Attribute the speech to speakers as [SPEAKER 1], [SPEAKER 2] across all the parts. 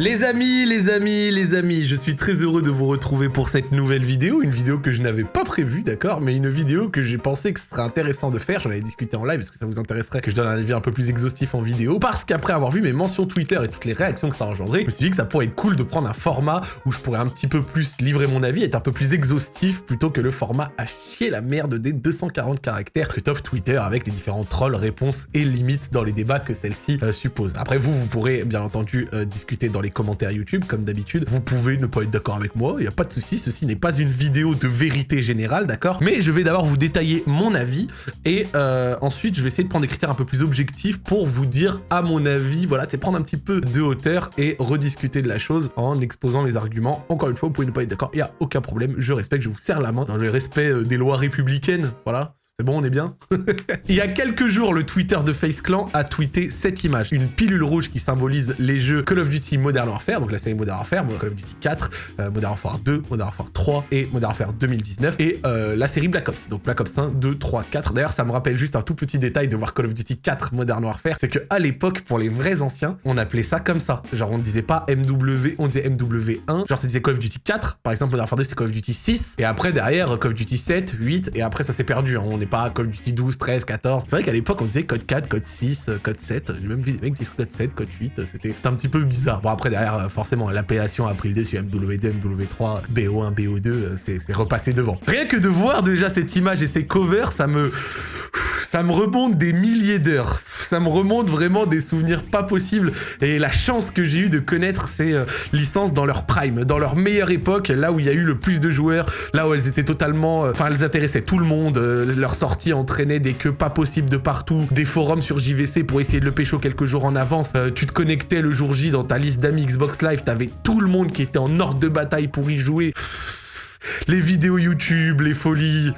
[SPEAKER 1] Les amis, les amis, les amis, je suis très heureux de vous retrouver pour cette nouvelle vidéo, une vidéo que je n'avais pas prévue, d'accord, mais une vidéo que j'ai pensé que ce serait intéressant de faire, j'en avais discuté en live, est-ce que ça vous intéresserait que je donne un avis un peu plus exhaustif en vidéo, parce qu'après avoir vu mes mentions Twitter et toutes les réactions que ça a engendré, je me suis dit que ça pourrait être cool de prendre un format où je pourrais un petit peu plus livrer mon avis, être un peu plus exhaustif, plutôt que le format à chier la merde des 240 caractères que t'offre Twitter avec les différents trolls, réponses et limites dans les débats que celle-ci euh, suppose. Après vous, vous pourrez bien entendu euh, discuter dans les commentaires YouTube, comme d'habitude. Vous pouvez ne pas être d'accord avec moi, il n'y a pas de souci, ceci n'est pas une vidéo de vérité générale, d'accord? Mais je vais d'abord vous détailler mon avis, et euh, ensuite je vais essayer de prendre des critères un peu plus objectifs pour vous dire à mon avis, voilà, c'est prendre un petit peu de hauteur et rediscuter de la chose en exposant les arguments. Encore une fois, vous pouvez ne pas être d'accord, il n'y a aucun problème, je respecte, je vous serre la main dans le respect euh, des lois républicaines, voilà, bon, on est bien Il y a quelques jours, le Twitter de Face Clan a tweeté cette image. Une pilule rouge qui symbolise les jeux Call of Duty Modern Warfare, donc la série Modern Warfare, Call of Duty 4, euh, Modern Warfare 2, Modern Warfare 3 et Modern Warfare 2019, et euh, la série Black Ops, donc Black Ops 1, 2, 3, 4. D'ailleurs, ça me rappelle juste un tout petit détail de voir Call of Duty 4 Modern Warfare, c'est que à l'époque, pour les vrais anciens, on appelait ça comme ça. Genre, on ne disait pas MW, on disait MW1, genre ça disait Call of Duty 4, par exemple, Modern Warfare 2, c'est Call of Duty 6, et après, derrière, Call of Duty 7, 8, et après, ça s'est perdu, hein. on n'est pas Duty 12, 13, 14. C'est vrai qu'à l'époque, on disait code 4, code 6, euh, code 7. J'ai même vu des mecs qui code 7, code 8. C'était un petit peu bizarre. Bon, après, derrière, euh, forcément, l'appellation a pris le dessus. MW2, MW3, BO1, BO2, c'est repassé devant. Rien que de voir déjà cette image et ces covers, ça me ça me remonte des milliers d'heures. Ça me remonte vraiment des souvenirs pas possibles. Et la chance que j'ai eu de connaître ces euh, licences dans leur prime, dans leur meilleure époque, là où il y a eu le plus de joueurs, là où elles étaient totalement... Enfin, elles intéressaient tout le monde. leur sortie entraînait des queues pas possibles de partout, des forums sur JVC pour essayer de le pécho quelques jours en avance. Euh, tu te connectais le jour J dans ta liste d'amis Xbox Live, t'avais tout le monde qui était en ordre de bataille pour y jouer. Les vidéos YouTube, les folies...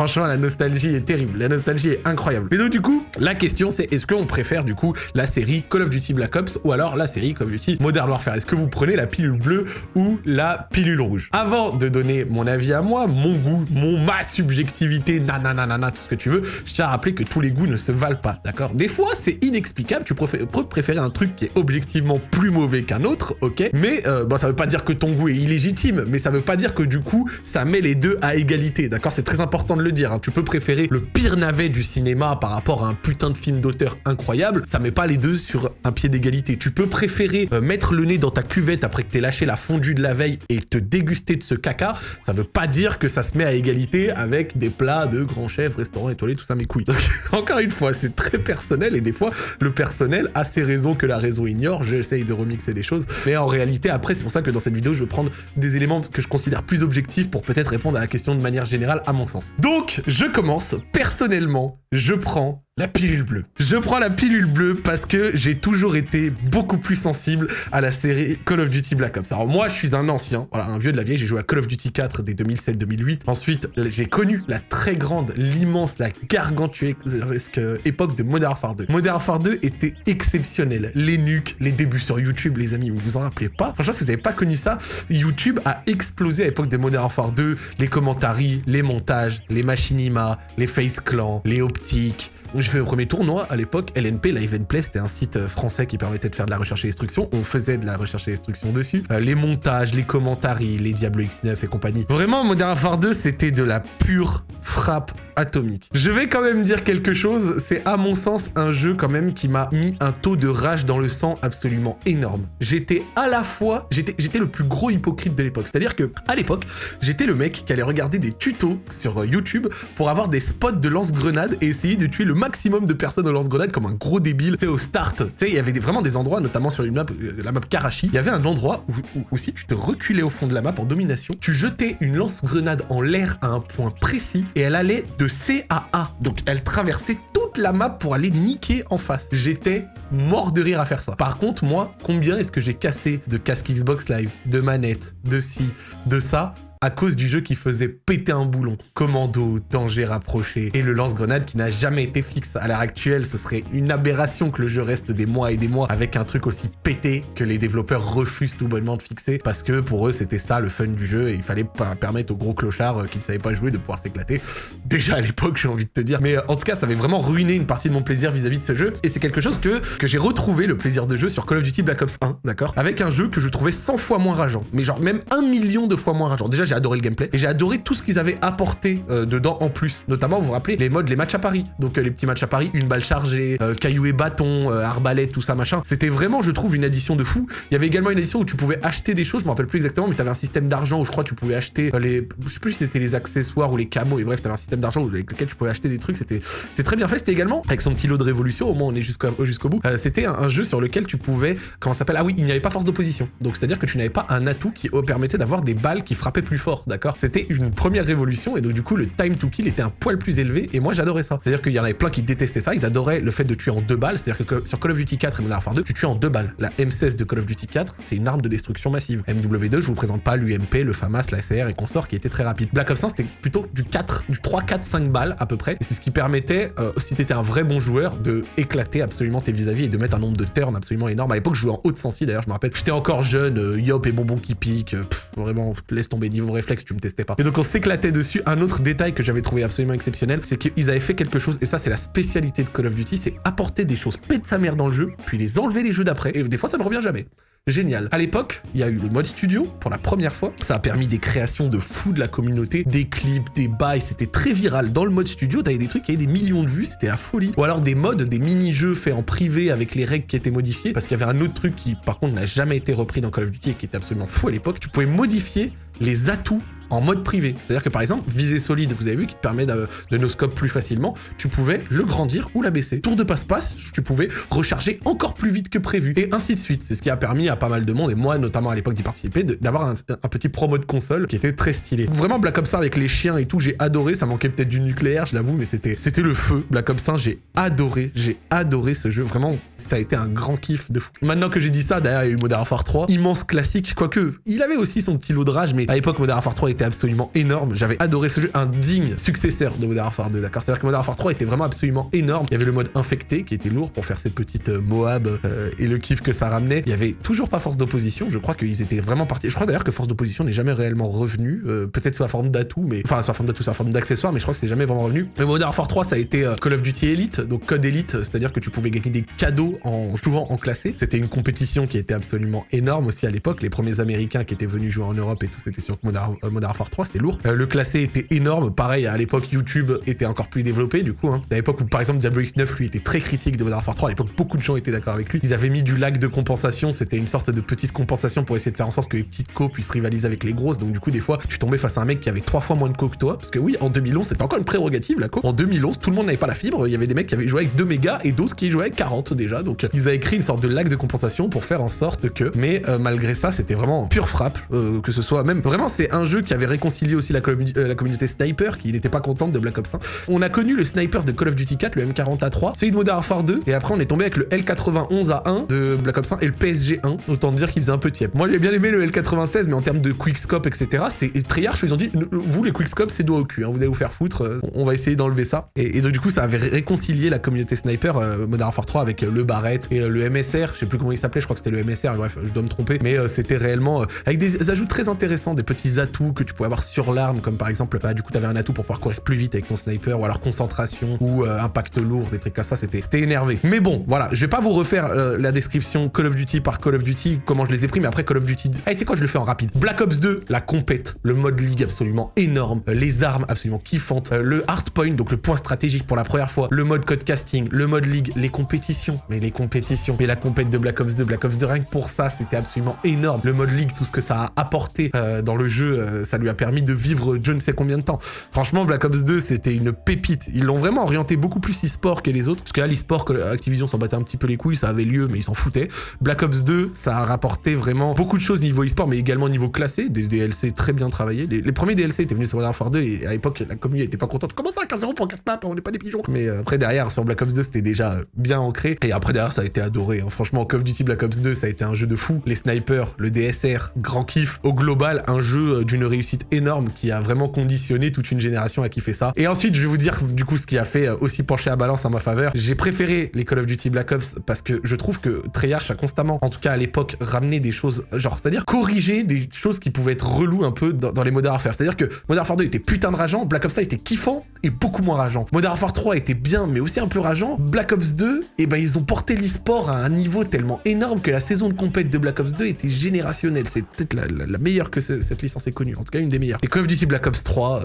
[SPEAKER 1] Franchement, la nostalgie est terrible. La nostalgie est incroyable. Mais donc, du coup, la question, c'est est-ce qu'on préfère, du coup, la série Call of Duty Black Ops ou alors la série Call of Duty Modern Warfare? Est-ce que vous prenez la pilule bleue ou la pilule rouge? Avant de donner mon avis à moi, mon goût, mon ma subjectivité, nanana, tout ce que tu veux, je tiens à rappeler que tous les goûts ne se valent pas, d'accord? Des fois, c'est inexplicable. Tu peux préférer un truc qui est objectivement plus mauvais qu'un autre, ok? Mais, euh, bon, ça veut pas dire que ton goût est illégitime, mais ça veut pas dire que, du coup, ça met les deux à égalité, d'accord? C'est très important de le dire. Hein. Tu peux préférer le pire navet du cinéma par rapport à un putain de film d'auteur incroyable, ça met pas les deux sur un pied d'égalité. Tu peux préférer euh, mettre le nez dans ta cuvette après que t'aies lâché la fondue de la veille et te déguster de ce caca, ça veut pas dire que ça se met à égalité avec des plats de grands chefs, restaurants étoilés, tout ça, mes couilles. encore une fois, c'est très personnel et des fois, le personnel a ses raisons que la raison ignore. J'essaye de remixer des choses, mais en réalité, après, c'est pour ça que dans cette vidéo, je vais prendre des éléments que je considère plus objectifs pour peut-être répondre à la question de manière générale, à mon sens. Donc, je commence. Personnellement, je prends la pilule bleue. Je prends la pilule bleue parce que j'ai toujours été beaucoup plus sensible à la série Call of Duty Black Ops. Alors moi, je suis un ancien, voilà, un vieux de la vieille, j'ai joué à Call of Duty 4 dès 2007-2008. Ensuite, j'ai connu la très grande, l'immense, la gargantuesque époque de Modern Warfare 2. Modern Warfare 2 était exceptionnel. Les nuques, les débuts sur YouTube, les amis, vous vous en rappelez pas? Franchement, si vous n'avez pas connu ça, YouTube a explosé à l'époque de Modern Warfare 2, les commentaries, les montages, les machinima, les face clan, les optiques, fais le premier tournoi à l'époque, LNP, Live and Play, c'était un site euh, français qui permettait de faire de la recherche et destruction. On faisait de la recherche et destruction dessus. Euh, les montages, les commentaries, les Diablo X9 et compagnie. Vraiment, Modern Warfare 2, c'était de la pure frappe atomique. Je vais quand même dire quelque chose, c'est à mon sens un jeu quand même qui m'a mis un taux de rage dans le sang absolument énorme. J'étais à la fois, j'étais le plus gros hypocrite de l'époque. C'est-à-dire que à l'époque, j'étais le mec qui allait regarder des tutos sur euh, YouTube pour avoir des spots de lance-grenade et essayer de tuer le maximum de personnes au lance-grenade comme un gros débile. Sais, au start, tu sais, il y avait vraiment des endroits, notamment sur une map, euh, la map Karachi, il y avait un endroit où, si tu te reculais au fond de la map en domination, tu jetais une lance-grenade en l'air à un point précis et elle allait de C à A. Donc elle traversait toute la map pour aller niquer en face. J'étais mort de rire à faire ça. Par contre, moi, combien est-ce que j'ai cassé de casque Xbox Live, de manette, de ci, de ça à cause du jeu qui faisait péter un boulon. Commando, danger rapproché, et le lance-grenade qui n'a jamais été fixe. À l'heure actuelle, ce serait une aberration que le jeu reste des mois et des mois avec un truc aussi pété que les développeurs refusent tout bonnement de fixer parce que pour eux, c'était ça le fun du jeu et il fallait permettre aux gros clochards euh, qui ne savaient pas jouer de pouvoir s'éclater. déjà à l'époque, j'ai envie de te dire. Mais euh, en tout cas, ça avait vraiment ruiné une partie de mon plaisir vis-à-vis de ce jeu. Et c'est quelque chose que, que j'ai retrouvé le plaisir de jeu sur Call of Duty Black Ops 1, d'accord? Avec un jeu que je trouvais 100 fois moins rageant. Mais genre même un million de fois moins rageant. Déjà, j'ai adoré le gameplay. Et j'ai adoré tout ce qu'ils avaient apporté euh, dedans en plus. Notamment, vous vous rappelez, les modes, les matchs à Paris. Donc les petits matchs à Paris, une balle chargée, caillou et bâton, arbalète, tout ça, machin. C'était vraiment, je trouve, une addition de fou. Il y avait également une addition où tu pouvais acheter des choses, je me rappelle plus exactement, mais tu avais un système d'argent où je crois tu pouvais acheter les... Je sais plus si c'était les accessoires ou les camos, et bref, tu avais un système d'argent avec lequel tu pouvais acheter des trucs, c'était très bien fait. C'était également, avec son petit lot de révolution, au moins on est jusqu'au jusqu'au bout, euh, c'était un, jeu sur lequel tu pouvais, comment s'appelle? Ah oui, il n'y avait pas force d'opposition. Donc c'est-à-dire que tu n'avais pas un atout qui permettait d'avoir des balles qui frappaient plus fort, d'accord? C'était une première révolution, et donc du coup le time to kill était un poil plus élevé, et moi j'adorais ça. C'est-à-dire qu'il y en avait plein qui détestaient ça, ils adoraient le fait de tuer en deux balles, c'est-à-dire que sur Call of Duty 4 et Modern Warfare 2, tu tues en deux balles. La M16 de Call of Duty 4, c'est une arme de destruction massive. MW2, je vous présente pas l'UMP, le FAMAS, la SR et consorts qui était très rapide. Black Ops 1, c'était plutôt du 4, du 3, 4, 5 balles à peu près. Et c'est ce qui permettait, euh, si t'étais un vrai bon joueur, de éclater absolument tes vis-à-vis et de mettre un nombre de turns absolument énorme. À l'époque, je jouais en haute sensi d'ailleurs, je me rappelle. J'étais encore jeune, euh, yop et bonbon qui pique. Euh, vraiment, laisse tomber niveau réflexe, tu me testais pas. Et donc on s'éclatait dessus. Un autre détail que j'avais trouvé absolument exceptionnel, c'est qu'ils avaient fait quelque chose, et ça c'est la spécialité de Call of Duty, c'est apporter des choses pète sa mère dans le jeu, puis les enlever les jeux d'après. Et des fois ça ne revient jamais génial. À l'époque, il y a eu le mode studio pour la première fois. Ça a permis des créations de fous de la communauté, des clips, des bails, c'était très viral. Dans le mode studio, t'avais des trucs qui avaient des millions de vues, c'était la folie. Ou alors des modes, des mini-jeux faits en privé avec les règles qui étaient modifiées, parce qu'il y avait un autre truc qui, par contre, n'a jamais été repris dans Call of Duty et qui était absolument fou à l'époque. Tu pouvais modifier les atouts en mode privé. C'est-à-dire que par exemple, visée solide, vous avez vu, qui te permet de, de no scope plus facilement, tu pouvais le grandir ou l'abaisser. Tour de passe-passe, tu pouvais recharger encore plus vite que prévu, et ainsi de suite. C'est ce qui a permis à pas mal de monde, et moi notamment à l'époque d'y participer, d'avoir un, petit promo de console qui était très stylé. Vraiment Black Ops 1 avec les chiens et tout, j'ai adoré, ça manquait peut-être du nucléaire, je l'avoue, mais c'était c'était le feu. Black Ops 1, j'ai adoré, j'ai adoré ce jeu, vraiment, ça a été un grand kiff de fou. Maintenant que j'ai dit ça, d'ailleurs, il y a eu Modern Warfare 3, immense classique, quoique, il avait aussi son petit lot de rage, mais à l'époque, Modern Warfare 3 était absolument énorme. J'avais adoré ce jeu, un digne successeur de Modern Warfare 2, d'accord? C'est-à-dire que Modern Warfare 3 était vraiment absolument énorme. Il y avait le mode infecté qui était lourd pour faire ces petites euh, Moab euh, et le kiff que ça ramenait. Il y avait toujours pas force d'opposition. Je crois qu'ils étaient vraiment partis. Je crois d'ailleurs que force d'opposition n'est jamais réellement revenu. Euh, peut-être sous la forme d'atout, mais enfin sous la forme d'atout, sous la forme d'accessoires, mais je crois que c'est jamais vraiment revenu. Mais Modern Warfare 3, ça a été Call of Duty Elite, donc code Elite, c'est-à-dire que tu pouvais gagner des cadeaux en jouant en classé. C'était une compétition qui était absolument énorme aussi à l'époque. Les premiers Américains qui étaient venus jouer en Europe et tout, c'était sur Modern, Warfare 3, c'était lourd. le classé était énorme. Pareil, à l'époque, YouTube était encore plus développé, du coup. Hein. À l'époque où, par exemple, Diablo X9, lui, était très critique de Modern Warfare 3. À l'époque, beaucoup de gens étaient d'accord avec lui. Ils avaient mis du lag de compensation. C'était une sorte de petite compensation pour essayer de faire en sorte que les petites co puissent rivaliser avec les grosses. Donc, du coup, des fois, tu tombais face à un mec qui avait trois fois moins de co que toi. Parce que oui, en 2011, c'était encore une prérogative, la co. En 2011, tout le monde n'avait pas la fibre. Il y avait des mecs qui avaient joué avec 2 mégas et d'autres qui jouaient avec 40 déjà. Donc, ils avaient créé une sorte de lag de compensation pour faire en sorte que. Mais euh, malgré ça, c'était vraiment pure frappe. Euh, que ce soit même. Vraiment, c'est un jeu qui avait réconcilié aussi la, euh, la communauté sniper qui n'était pas contente de Black Ops 1. On a connu le sniper de Call of Duty 4, le M40A3, celui de Modern Warfare 2, et après on est tombé avec le L91A1 de Black Ops 1 et le PSG1, autant dire qu'il faisait un peu tiep. Moi j'ai bien aimé le L96, mais en termes de quickscope, etc., c'est Treyarch, ils ont dit, vous les quickscopes c'est doigt au cul, hein, vous allez vous faire foutre, euh, on va essayer d'enlever ça. Et, donc du coup ça avait réconcilié la communauté sniper euh, Modern Warfare 3 avec le Barrett et le MSR, je sais plus comment il s'appelait, je crois que c'était le MSR, bref, je dois me tromper, mais c'était réellement avec des ajouts très intéressants, des petits atouts que tu pouvais avoir sur l'arme, comme par exemple, bah, du coup t'avais un atout pour pouvoir courir plus vite avec ton sniper, ou alors concentration, ou euh, impact lourd, des trucs comme ça, c'était énervé. Mais bon, voilà, je vais pas vous refaire euh, la description Call of Duty par Call of Duty, comment je les ai pris, mais après Call of Duty... Ah, tu sais quoi, je le fais en rapide. Black Ops 2, la compète, le mode league absolument énorme, euh, les armes absolument kiffantes, le hard point, donc le point stratégique pour la première fois, le mode code casting, le mode league, les compétitions, mais les compétitions, mais la compète de Black Ops 2, Black Ops 2, rien que pour ça, c'était absolument énorme. Le mode league, tout ce que ça a apporté dans le jeu, ça lui a permis de vivre je ne sais combien de temps. Franchement, Black Ops 2, c'était une pépite. Ils l'ont vraiment orienté beaucoup plus e-sport que les autres. Parce que là, l'e-sport, Activision s'en battait un petit peu les couilles, ça avait lieu, mais ils s'en foutaient. Black Ops 2, ça a rapporté vraiment beaucoup de choses niveau e-sport, mais également niveau classé. Des DLC très bien travaillés. Les, premiers DLC étaient venus sur Modern Warfare 2 et à l'époque, la communauté était pas contente. Comment ça, 15 0 pour 4 maps On n'est pas des pigeons? Mais euh, après, derrière, sur Black Ops 2, c'était déjà bien ancré. Et après, derrière, ça a été adoré. Hein. Franchement, Call of Duty Black Ops 2, ça a été un jeu de fou. Les snipers, le DSR, grand kiff. Au global, un jeu euh, d'une énorme qui a vraiment conditionné toute une génération à kiffer ça. Et ensuite, je vais vous dire du coup ce qui a fait euh, aussi pencher la balance en ma faveur. J'ai préféré les Call of Duty Black Ops parce que je trouve que Treyarch a constamment, en tout cas à l'époque, ramené des choses, genre, c'est-à-dire corriger des choses qui pouvaient être reloues un peu dans, les Modern Warfare. C'est-à-dire que Modern Warfare 2 était putain de rageant, Black Ops 1 était kiffant et beaucoup moins rageant. Modern Warfare 3 était bien mais aussi un peu rageant. Black Ops 2, et eh ben ils ont porté l'e-sport à un niveau tellement énorme que la saison de compète de Black Ops 2 était générationnelle. C'est peut-être la, meilleure que cette licence ait connue, une des meilleures. Et Call of Duty Black Ops 3...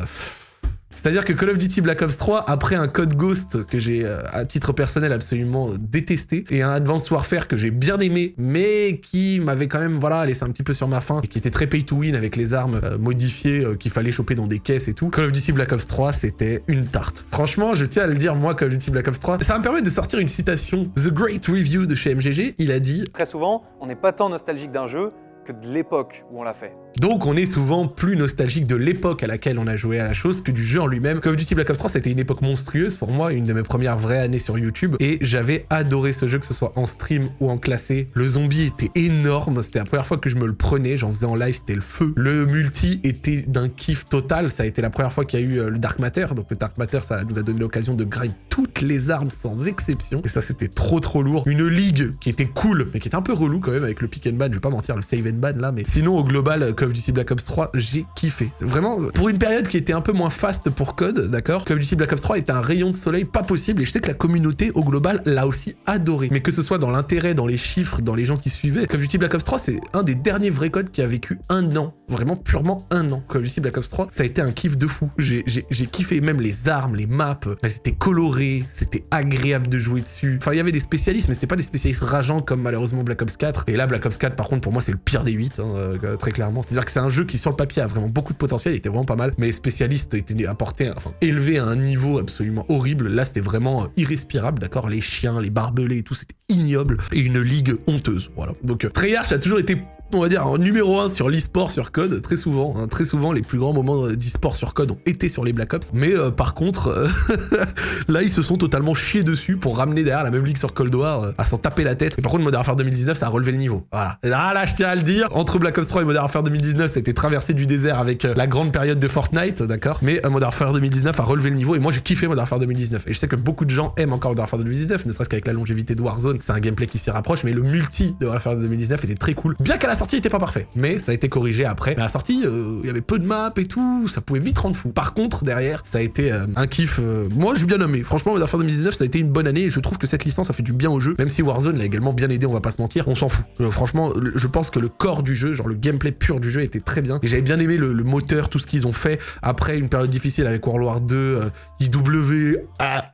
[SPEAKER 1] C'est-à-dire que Call of Duty Black Ops 3, après un code Ghost que j'ai euh, à titre personnel absolument détesté, et un Advanced Warfare que j'ai bien aimé, mais qui m'avait quand même voilà laissé un petit peu sur ma faim, et qui était très pay to win avec les armes euh, modifiées euh, qu'il fallait choper dans des caisses et tout, Call of Duty Black Ops 3, c'était une tarte. Franchement, je tiens à le dire, moi, Call of Duty Black Ops 3, ça va me permettre de sortir une citation. The Great Review de chez MGG, il a dit «
[SPEAKER 2] Très souvent, on n'est pas tant nostalgique d'un jeu de l'époque où on l'a fait. »
[SPEAKER 1] Donc on est souvent plus nostalgique de l'époque à laquelle on a joué à la chose que du jeu en lui-même. Call of Duty Black Ops 3, c'était une époque monstrueuse pour moi, une de mes premières vraies années sur YouTube, et j'avais adoré ce jeu, que ce soit en stream ou en classé. Le zombie était énorme, c'était la première fois que je me le prenais, j'en faisais en live, c'était le feu. Le multi était d'un kiff total, ça a été la première fois qu'il y a eu euh, le Dark Matter, donc le Dark Matter, ça nous a donné l'occasion de grind toutes les armes sans exception, et ça c'était trop trop lourd. Une ligue qui était cool, mais qui était un peu relou quand même avec le pick and ban, je vais pas mentir, le save and ban là, mais sinon au global, Call of Duty Black Ops 3, j'ai kiffé. Vraiment, pour une période qui était un peu moins fast pour Code, d'accord Call of Duty Black Ops 3 était un rayon de soleil pas possible, et je sais que la communauté, au global, l'a aussi adoré. Mais que ce soit dans l'intérêt, dans les chiffres, dans les gens qui suivaient, Call of Duty Black Ops 3, c'est un des derniers vrais codes qui a vécu un an. Vraiment purement un an. Call of Duty Black Ops 3, ça a été un kiff de fou. J'ai kiffé même les armes, les maps, elles étaient colorées, c'était agréable de jouer dessus. Enfin, il y avait des spécialistes, mais c'était pas des spécialistes rageants comme malheureusement Black Ops 4. Et là, Black Ops 4, par contre, pour moi, c'est le pire des 8, hein, euh, très clairement. C'est-à-dire que c'est un jeu qui, sur le papier, a vraiment beaucoup de potentiel, il était vraiment pas mal, mais les spécialistes étaient apportés, enfin, élevés à un niveau absolument horrible. Là, c'était vraiment euh, irrespirable, d'accord? Les chiens, les barbelés et tout, c'était ignoble. Et une ligue honteuse, voilà. Donc, euh, Treyarch a toujours été on va dire, numéro 1 sur l'e-sport sur code, très souvent. Hein, très souvent, les plus grands moments d'e-sport sur code ont été sur les Black Ops. Mais euh, par contre, euh, là, ils se sont totalement chiés dessus pour ramener derrière la même ligue sur Cold War euh, à s'en taper la tête. Et par contre, Modern Warfare 2019, ça a relevé le niveau. Voilà. là, là, je tiens à le dire, entre Black Ops 3 et Modern Warfare 2019, ça a été traversé du désert avec la grande période de Fortnite, d'accord Mais Modern Warfare 2019 a relevé le niveau et moi, j'ai kiffé Modern Warfare 2019. Et je sais que beaucoup de gens aiment encore Modern Warfare 2019, ne serait-ce qu'avec la longévité de Warzone, c'est un gameplay qui s'y rapproche, mais le multi de Modern Warfare 2019 était très cool. Bien qu'à la sortie, il était pas parfait mais ça a été corrigé après. Mais à la sortie, euh, il y avait peu de maps et tout, ça pouvait vite rendre fou. Par contre, derrière, ça a été euh, un kiff. Euh, moi, j'ai bien nommé. Franchement, Modern Warfare 2019, ça a été une bonne année et je trouve que cette licence a fait du bien au jeu, même si Warzone l'a également bien aidé, on va pas se mentir. On s'en fout. franchement, je pense que le corps du jeu, genre le gameplay pur du jeu était très bien. J'avais bien aimé le, moteur, tout ce qu'ils ont fait après une période difficile avec World War 2, IW,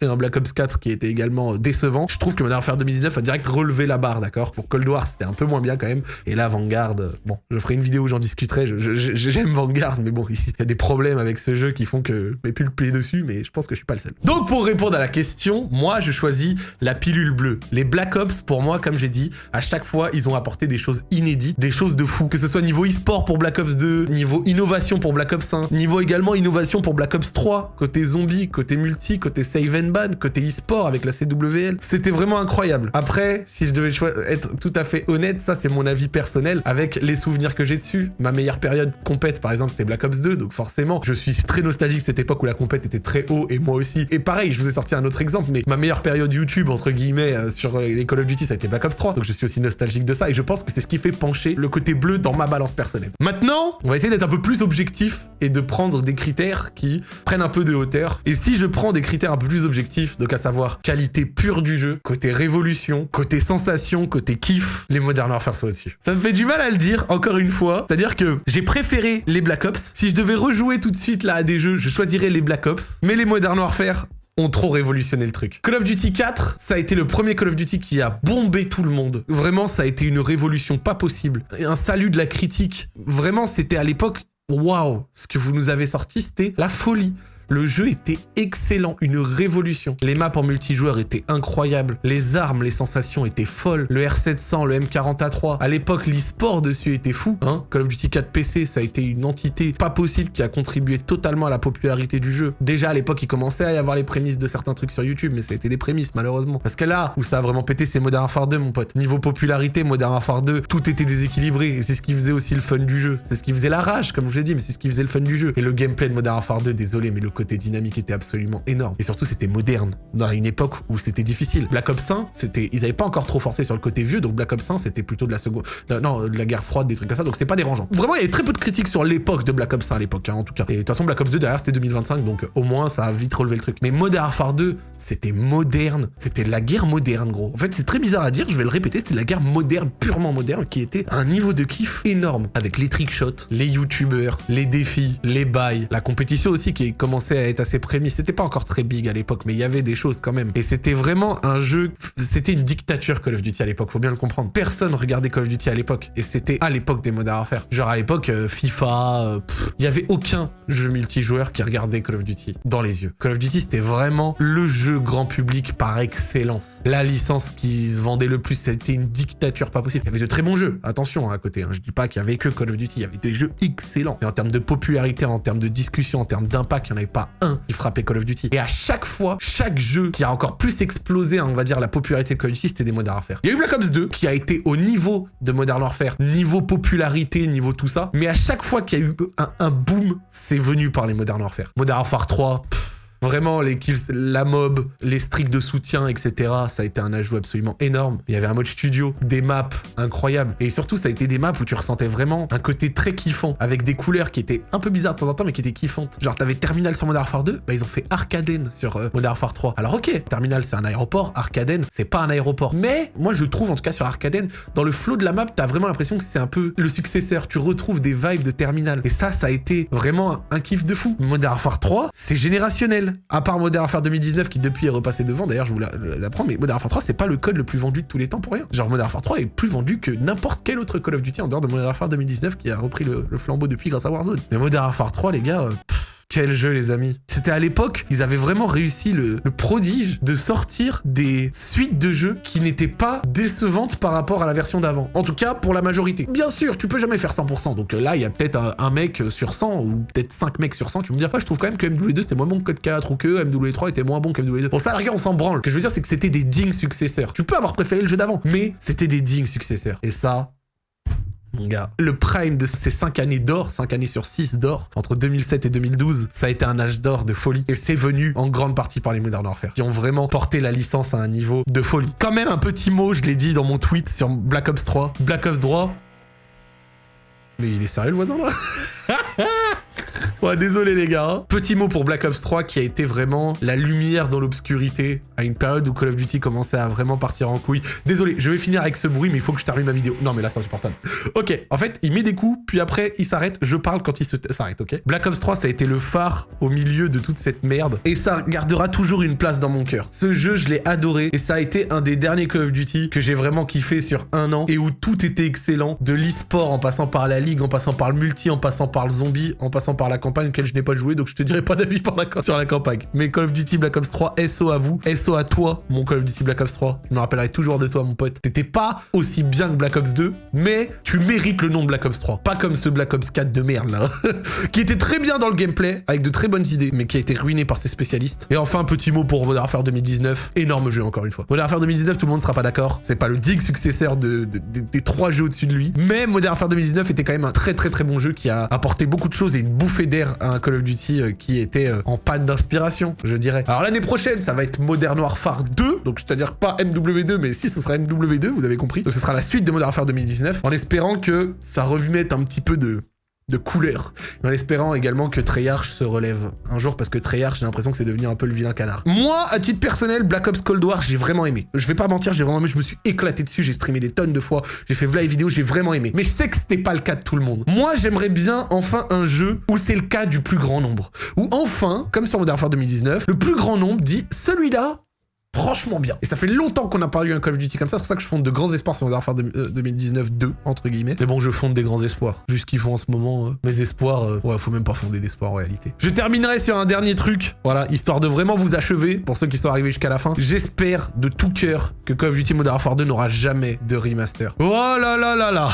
[SPEAKER 1] et un Black Ops 4 qui était également décevant. Je trouve que Modern Warfare 2019 a direct relevé la barre, d'accord? Pour Cold War, c'était un peu moins bien quand même. Et là, Vanguard, bon, je ferai une vidéo où j'en discuterai. J'aime Vanguard, mais bon, il y a des problèmes avec ce jeu qui font que plus le play dessus, mais je pense que je suis pas le seul. Donc pour répondre à la question, moi je choisis la pilule bleue. Les Black Ops, pour moi, comme j'ai dit, à chaque fois, ils ont apporté des choses inédites, des choses de fou. Que ce soit niveau e-sport pour Black Ops 2, niveau innovation pour Black Ops 1, niveau également innovation pour Black Ops 3, côté zombie, côté multi, côté save and ban, côté e-sport avec la CWL. C'était vraiment incroyable. Après, si je devais être tout à fait honnête, ça c'est mon avis personnel avec les souvenirs que j'ai dessus. Ma meilleure période compète, par exemple, c'était Black Ops 2, donc forcément, je suis très nostalgique cette époque où la compète était très haut, et moi aussi. Et pareil, je vous ai sorti un autre exemple, mais ma meilleure période YouTube, entre guillemets, euh, sur les Call of Duty, ça a été Black Ops 3, donc je suis aussi nostalgique de ça, et je pense que c'est ce qui fait pencher le côté bleu dans ma balance personnelle. Maintenant, on va essayer d'être un peu plus objectif et de prendre des critères qui prennent un peu de hauteur. Et si je prends des critères un peu plus objectifs, donc à savoir qualité pure du jeu, côté révolution, côté sensation, côté kiff, les Modern Warfare sont au-dessus. Ça me fait du mal à le dire, encore une fois, c'est-à-dire que j'ai préféré les Black Ops. Si je devais rejouer tout de suite là à des jeux, je choisirais les Black Ops. Mais les Modern Warfare ont trop révolutionné le truc. Call of Duty 4, ça a été le premier Call of Duty qui a bombé tout le monde. Vraiment, ça a été une révolution pas possible. Un salut de la critique. Vraiment, c'était à l'époque, waouh, ce que vous nous avez sorti, c'était la folie Le jeu était excellent, une révolution. Les maps en multijoueur étaient incroyables. Les armes, les sensations étaient folles. Le R700, le M40A3. À l'époque, l'e-sport dessus était fou. Hein Call of Duty 4 PC, ça a été une entité pas possible qui a contribué totalement à la popularité du jeu. Déjà à l'époque, il commençait à y avoir les prémices de certains trucs sur YouTube, mais ça a été des prémices malheureusement. Parce que là où ça a vraiment pété, c'est Modern Warfare 2, mon pote. Niveau popularité, Modern Warfare 2, tout était déséquilibré. Et c'est ce qui faisait aussi le fun du jeu. C'est ce qui faisait la rage, comme je l'ai dit, mais c'est ce qui faisait le fun du jeu. Et le gameplay de Modern Warfare 2, désolé, mais le côté dynamique était absolument énorme. Et surtout, c'était moderne. Dans une époque où c'était difficile. Black Ops 1, c'était, ils avaient pas encore trop forcé sur le côté vieux, donc Black Ops 1, c'était plutôt de la seconde, non, de la guerre froide, des trucs comme ça, donc c'était pas dérangeant. Vraiment, il y avait très peu de critiques sur l'époque de Black Ops 1 à l'époque, hein, en tout cas. Et de toute façon, Black Ops 2 derrière, c'était 2025, donc au moins, ça a vite relevé le truc. Mais Modern Warfare 2, c'était moderne. C'était de la guerre moderne, gros. En fait, c'est très bizarre à dire, je vais le répéter, c'était de la guerre moderne, purement moderne, qui était un niveau de kiff énorme. Avec les trickshots, les youtubeurs, les défis, les bails, la compétition aussi qui commençait à être assez prémisse. C'était pas encore très big à l'époque, mais il y avait des choses quand même. Et c'était vraiment un jeu, c'était une dictature Call of Duty à l'époque, faut bien le comprendre. Personne regardait Call of Duty à l'époque. Et c'était à l'époque des Modern Warfare. Genre à l'époque, euh, FIFA, euh, il y avait aucun jeu multijoueur qui regardait Call of Duty dans les yeux. Call of Duty, c'était vraiment le jeu grand public par excellence. La licence qui se vendait le plus, c'était une dictature pas possible. Il y avait de très bons jeux, attention hein, à côté. Hein. Je dis pas qu'il y avait que Call of Duty, il y avait des jeux excellents. Mais en termes de popularité, en termes de discussion, en termes d'impact, il n'y en avait pas un qui frappait Call of Duty. Et à chaque fois, chaque jeu qui a encore plus explosé, on va dire, la popularité de Call of Duty, c'était des Modern Warfare. Il y a eu Black Ops 2 qui a été au niveau de Modern Warfare, niveau popularité, niveau tout ça. Mais à chaque fois qu'il y a eu un, boom, c'est venu par les Modern Warfare. Modern Warfare 3, Vraiment, les kills, la mob, les streaks de soutien, etc. Ça a été un ajout absolument énorme. Il y avait un mode studio, des maps incroyables. Et surtout, ça a été des maps où tu ressentais vraiment un côté très kiffant, avec des couleurs qui étaient un peu bizarres de temps en temps, mais qui étaient kiffantes. Genre, t'avais Terminal sur Modern Warfare 2, bah ils ont fait Arcaden sur euh, Modern Warfare 3. Alors ok, Terminal c'est un aéroport, Arcaden c'est pas un aéroport. Mais moi je trouve, en tout cas sur Arcaden, dans le flow de la map, t'as vraiment l'impression que c'est un peu le successeur. Tu retrouves des vibes de Terminal. Et ça, ça a été vraiment un kiff de fou. Modern Warfare 3, c'est générationnel. À part Modern Warfare 2019 qui depuis est repassé devant, d'ailleurs je vous l'apprends, mais Modern Warfare 3 c'est pas le code le plus vendu de tous les temps pour rien. Genre Modern Warfare 3 est plus vendu que n'importe quel autre Call of Duty en dehors de Modern Warfare 2019 qui a repris le, flambeau depuis grâce à Warzone. Mais Modern Warfare 3 les gars... Euh, quel jeu, les amis. C'était à l'époque, ils avaient vraiment réussi le, prodige de sortir des suites de jeux qui n'étaient pas décevantes par rapport à la version d'avant. En tout cas, pour la majorité. Bien sûr, tu peux jamais faire 100%. Donc euh, là, il y a peut-être un, mec sur 100 ou peut-être 5 mecs sur 100 qui vont me dire, ah, je trouve quand même que MW2 c'était moins bon que Code 4 ou que MW3 était moins bon que MW2. Pour ça, la on s'en branle. Ce que je veux dire, c'est que c'était des dignes successeurs. Tu peux avoir préféré le jeu d'avant, mais c'était des dignes successeurs. Et ça, mon gars. Le prime de ces 5 années d'or, 5 années sur 6 d'or, entre 2007 et 2012, ça a été un âge d'or de folie. Et c'est venu en grande partie par les Modern Warfare, qui ont vraiment porté la licence à un niveau de folie. Quand même un petit mot, je l'ai dit dans mon tweet sur Black Ops 3. Black Ops 3... Mais il est sérieux le voisin là? Ouais, désolé les gars. Hein. Petit mot pour Black Ops 3 qui a été vraiment la lumière dans l'obscurité à une période où Call of Duty commençait à vraiment partir en couille. Désolé, je vais finir avec ce bruit, mais il faut que je termine ma vidéo. Non, mais là, c'est insupportable. Ok, en fait, il met des coups, puis après, il s'arrête. Je parle quand il s'arrête, ok? Black Ops 3, ça a été le phare au milieu de toute cette merde. Et ça gardera toujours une place dans mon cœur. Ce jeu, je l'ai adoré. Et ça a été un des derniers Call of Duty que j'ai vraiment kiffé sur un an et où tout était excellent. De l'e-sport en passant par la ligue, en passant par le multi, en passant par le zombie, en passant par la campagne auquel je n'ai pas joué, donc je te dirai pas d'avis sur la campagne. Mais Call of Duty Black Ops 3, SO à vous, SO à toi, mon Call of Duty Black Ops 3. Je me rappellerai toujours de toi, mon pote. T'étais pas aussi bien que Black Ops 2, mais tu mérites le nom de Black Ops 3. Pas comme ce Black Ops 4 de merde, là. qui était très bien dans le gameplay, avec de très bonnes idées, mais qui a été ruiné par ses spécialistes. Et enfin, petit mot pour Modern Warfare 2019. Énorme jeu, encore une fois. Modern Warfare 2019, tout le monde sera pas d'accord. C'est pas le digne successeur de, des trois jeux au-dessus de lui. Mais Modern Warfare 2019 était quand même un très très très bon jeu qui a apporté beaucoup de choses et une bouffée d'air un Call of Duty euh, qui était euh, en panne d'inspiration, je dirais. Alors l'année prochaine, ça va être Modern Warfare 2, donc c'est-à-dire pas MW2, mais si ce sera MW2, vous avez compris. Donc ce sera la suite de Modern Warfare 2019, en espérant que ça remette un petit peu de de couleur, en espérant également que Treyarch se relève un jour, parce que Treyarch, j'ai l'impression que c'est devenu un peu le vilain canard. Moi, à titre personnel, Black Ops Cold War, j'ai vraiment aimé. Je vais pas mentir, j'ai vraiment aimé, je me suis éclaté dessus, j'ai streamé des tonnes de fois, j'ai fait vlog vidéo, j'ai vraiment aimé. Mais je sais que c'était pas le cas de tout le monde. Moi, j'aimerais bien enfin un jeu où c'est le cas du plus grand nombre. Où enfin, comme sur Modern Warfare 2019, le plus grand nombre dit, celui-là, franchement bien. Et ça fait longtemps qu'on n'a pas eu un Call of Duty comme ça, c'est pour ça que je fonde de grands espoirs sur Modern Warfare 2019 2, entre guillemets. Mais bon, je fonde des grands espoirs. Vu ce qu'ils font en ce moment, euh, mes espoirs, euh, ouais, faut même pas fonder d'espoir en réalité. Je terminerai sur un dernier truc, voilà, histoire de vraiment vous achever, pour ceux qui sont arrivés jusqu'à la fin. J'espère de tout cœur que Call of Duty Modern Warfare 2 n'aura jamais de remaster. Oh là là là là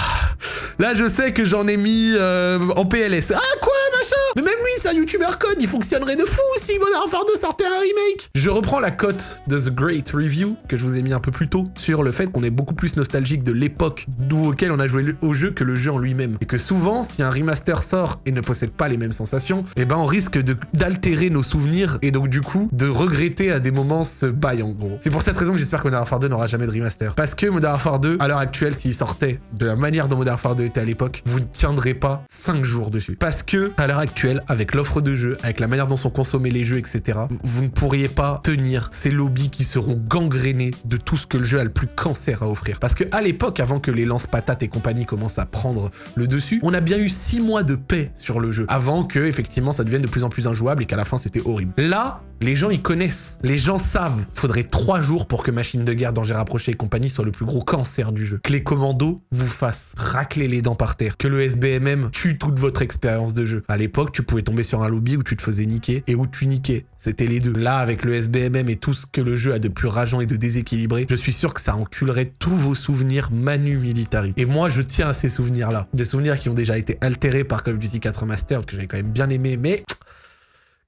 [SPEAKER 1] Là, je sais que j'en ai mis euh, en PLS. Ah, quoi, machin? Mais même lui, c'est un YouTuber code, il fonctionnerait de fou si Modern Warfare 2 sortait un remake Je reprends la cote de Great Review, que je vous ai mis un peu plus tôt, sur le fait qu'on est beaucoup plus nostalgique de l'époque d'où auquel on a joué au jeu que le jeu en lui-même. Et que souvent, si un remaster sort et ne possède pas les mêmes sensations, eh ben on risque d'altérer nos souvenirs et donc du coup, de regretter à des moments ce bail en gros. C'est pour cette raison que j'espère que Modern Warfare 2 n'aura jamais de remaster. Parce que Modern Warfare 2, à l'heure actuelle, s'il sortait de la manière dont Modern Warfare 2 était à l'époque, vous ne tiendrez pas 5 jours dessus. Parce que, à l'heure actuelle, avec l'offre de jeux, avec la manière dont sont consommés les jeux, etc., vous ne pourriez pas tenir ces lobbies seront gangrénés de tout ce que le jeu a le plus cancer à offrir. Parce que à l'époque, avant que les lance-patates et compagnie commencent à prendre le dessus, on a bien eu 6 mois de paix sur le jeu, avant que, effectivement, ça devienne de plus en plus injouable et qu'à la fin, c'était horrible. Là, les gens, ils connaissent. Les gens savent. Faudrait trois jours pour que Machine de Guerre, Danger Rapproché et compagnie soit le plus gros cancer du jeu. Que les commandos vous fassent racler les dents par terre. Que le SBMM tue toute votre expérience de jeu. À l'époque, tu pouvais tomber sur un lobby où tu te faisais niquer et où tu niquais. C'était les deux. Là, avec le SBMM et tout ce que le jeu a de plus rageant et de déséquilibré, je suis sûr que ça enculerait tous vos souvenirs Manu Militari. Et moi, je tiens à ces souvenirs-là. Des souvenirs qui ont déjà été altérés par Call of Duty 4 Remastered, que j'avais quand même bien aimé, mais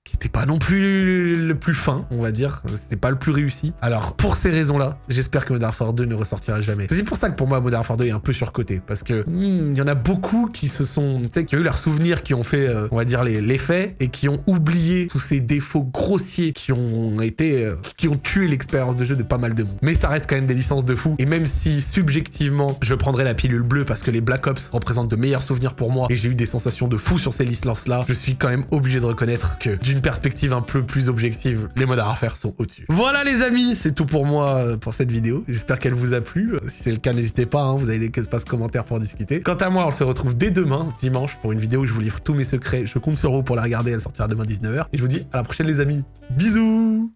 [SPEAKER 1] qui était pas non plus le plus fin, on va dire. C'était pas le plus réussi. Alors, pour ces raisons-là, j'espère que Modern Warfare 2 ne ressortira jamais. C'est pour ça que pour moi, Modern Warfare 2 est un peu surcoté. Parce que hmm, il y en a beaucoup qui se sont, tu sais, qui ont eu leurs souvenirs, qui ont fait, euh, on va dire, les, faits, et qui ont oublié tous ces défauts grossiers qui ont été, euh, qui ont tué l'expérience de jeu de pas mal de monde. Mais ça reste quand même des licences de fou. Et même si, subjectivement, je prendrais la pilule bleue parce que les Black Ops représentent de meilleurs souvenirs pour moi, et j'ai eu des sensations de fou sur ces licences-là, je suis quand même obligé de reconnaître que d'une perspective un peu plus objective, les modes à refaire sont au-dessus. Voilà les amis, c'est tout pour moi euh, pour cette vidéo. J'espère qu'elle vous a plu. Si c'est le cas, n'hésitez pas, hein, vous avez les espaces commentaires pour discuter. Quant à moi, on se retrouve dès demain, dimanche, pour une vidéo où je vous livre tous mes secrets. Je compte sur vous pour la regarder, elle sortira demain 19h. Et je vous dis à la prochaine les amis. Bisous